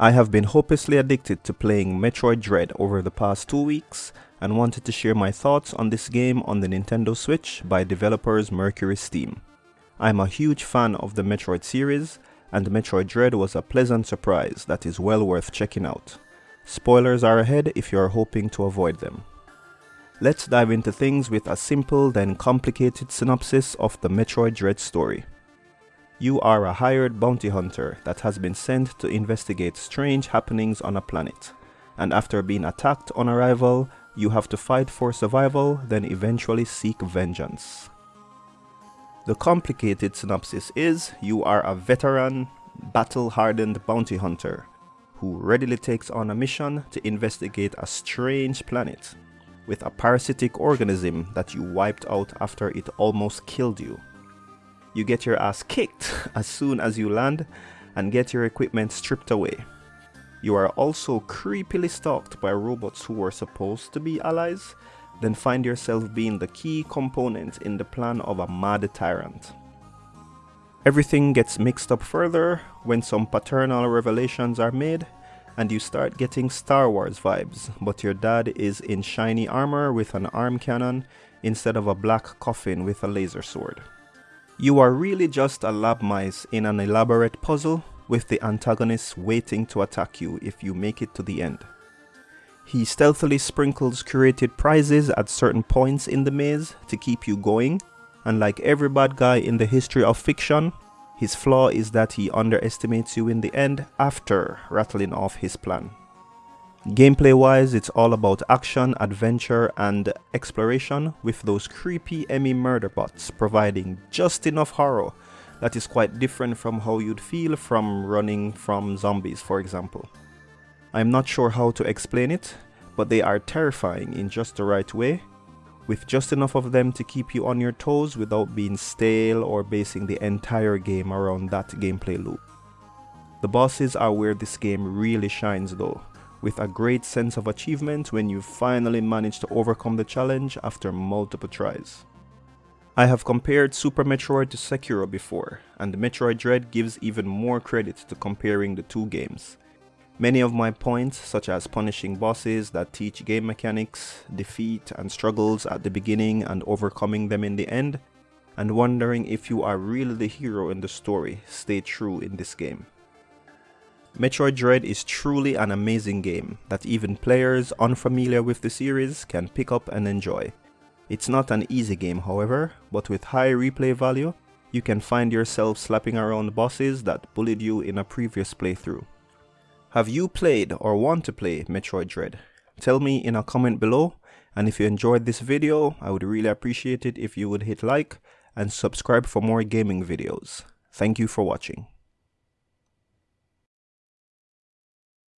I have been hopelessly addicted to playing Metroid Dread over the past two weeks and wanted to share my thoughts on this game on the Nintendo Switch by developers MercurySteam. I'm a huge fan of the Metroid series and Metroid Dread was a pleasant surprise that is well worth checking out. Spoilers are ahead if you are hoping to avoid them. Let's dive into things with a simple then complicated synopsis of the Metroid Dread story. You are a hired bounty hunter that has been sent to investigate strange happenings on a planet, and after being attacked on arrival, you have to fight for survival, then eventually seek vengeance. The complicated synopsis is you are a veteran, battle-hardened bounty hunter who readily takes on a mission to investigate a strange planet with a parasitic organism that you wiped out after it almost killed you you get your ass kicked as soon as you land and get your equipment stripped away. You are also creepily stalked by robots who were supposed to be allies, then find yourself being the key component in the plan of a mad tyrant. Everything gets mixed up further when some paternal revelations are made and you start getting Star Wars vibes, but your dad is in shiny armor with an arm cannon instead of a black coffin with a laser sword. You are really just a lab mice in an elaborate puzzle with the antagonist waiting to attack you if you make it to the end. He stealthily sprinkles curated prizes at certain points in the maze to keep you going, and like every bad guy in the history of fiction, his flaw is that he underestimates you in the end after rattling off his plan. Gameplay wise, it's all about action, adventure, and exploration with those creepy EMMI murder bots providing just enough horror that is quite different from how you'd feel from running from zombies, for example. I'm not sure how to explain it, but they are terrifying in just the right way, with just enough of them to keep you on your toes without being stale or basing the entire game around that gameplay loop. The bosses are where this game really shines though, with a great sense of achievement when you finally manage to overcome the challenge after multiple tries. I have compared Super Metroid to Sekiro before, and Metroid Dread gives even more credit to comparing the two games. Many of my points, such as punishing bosses that teach game mechanics, defeat and struggles at the beginning and overcoming them in the end, and wondering if you are really the hero in the story, stay true in this game. Metroid Dread is truly an amazing game that even players unfamiliar with the series can pick up and enjoy. It's not an easy game however, but with high replay value, you can find yourself slapping around bosses that bullied you in a previous playthrough. Have you played or want to play Metroid Dread? Tell me in a comment below and if you enjoyed this video, I would really appreciate it if you would hit like and subscribe for more gaming videos. Thank you for watching.